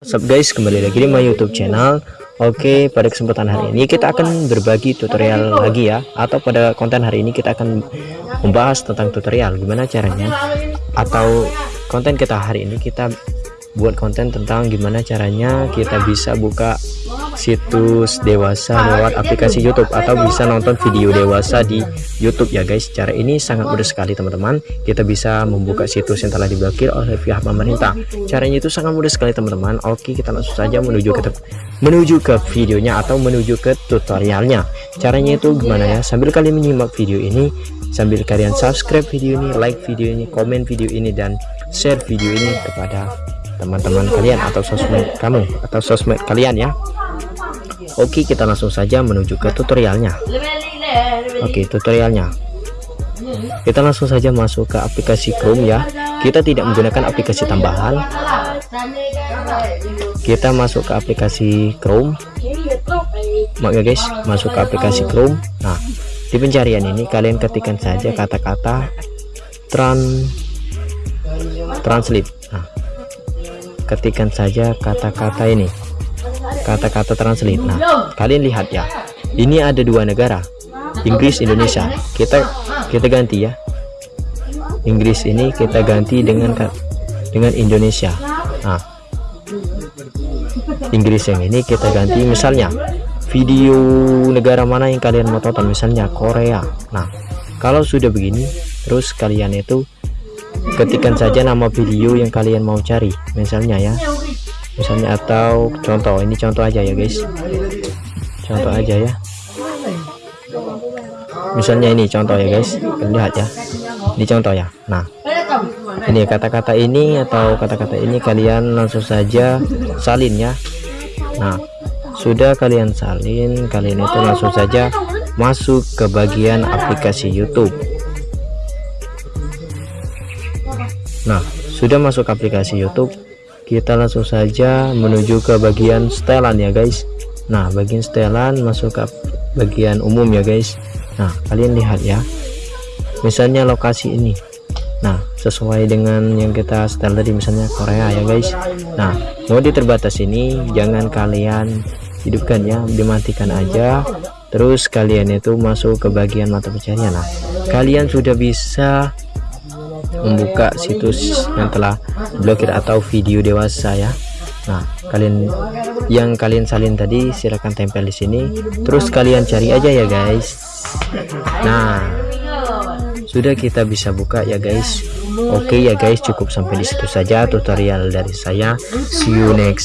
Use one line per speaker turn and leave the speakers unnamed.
What's up guys, kembali lagi di my youtube channel. Oke, pada kesempatan hari ini kita akan berbagi tutorial lagi ya. Atau pada konten hari ini kita akan membahas tentang tutorial Gimana caranya? Atau konten kita hari ini kita buat konten tentang gimana caranya kita bisa buka situs dewasa lewat aplikasi YouTube atau bisa nonton video dewasa di YouTube ya guys. Cara ini sangat mudah sekali teman-teman. Kita bisa membuka situs yang telah diblokir oleh pihak pemerintah. Caranya itu sangat mudah sekali teman-teman. Oke kita langsung saja menuju ke menuju ke videonya atau menuju ke tutorialnya. Caranya itu gimana ya? Sambil kalian menyimak video ini sambil kalian subscribe video ini like video ini komen video ini dan share video ini kepada teman-teman kalian atau sosmed kamu atau sosmed kalian ya Oke kita langsung saja menuju ke tutorialnya. Oke tutorialnya. Kita langsung saja masuk ke aplikasi Chrome ya. Kita tidak menggunakan aplikasi tambahan. Kita masuk ke aplikasi Chrome. Maaf ya guys masuk ke aplikasi Chrome. Nah di pencarian ini kalian ketikkan saja kata-kata tran translate. Nah ketikkan saja kata-kata ini kata-kata translate nah kalian lihat ya ini ada dua negara Inggris Indonesia. Kita kita ganti ya. Inggris ini kita ganti dengan dengan Indonesia. Nah Inggris yang ini kita ganti misalnya video negara mana yang kalian mau tonton misalnya Korea. Nah kalau sudah begini terus kalian itu ketikkan saja nama video yang kalian mau cari. Misalnya ya misalnya atau contoh ini contoh aja ya guys. Contoh aja ya. Misalnya ini contoh ya guys. Lihat ya. Ini contoh ya. Nah ini kata-kata ini atau kata-kata ini kalian langsung saja salin ya. Nah sudah kalian salin kalian itu langsung saja masuk ke bagian aplikasi YouTube. Nah, sudah masuk aplikasi YouTube, kita langsung saja menuju ke bagian setelan ya guys. Nah, bagian setelan masuk ke bagian umum ya guys. Nah, kalian lihat ya. Misalnya lokasi ini. Nah, sesuai dengan yang kita setel tadi misalnya Korea ya guys. Nah, mode terbatas ini jangan kalian hidupkan ya, dimatikan aja. Terus kalian itu masuk ke bagian mata pencarian. Nah, kalian sudah bisa membuka situs yang telah blokir atau video dewasa ya. Nah kalian yang kalian salin tadi silahkan tempel di sini. Terus kalian cari aja ya guys. Nah sudah kita bisa buka ya guys. Oke ya guys. Cukup sampai di situ saja tutorial dari saya. See you next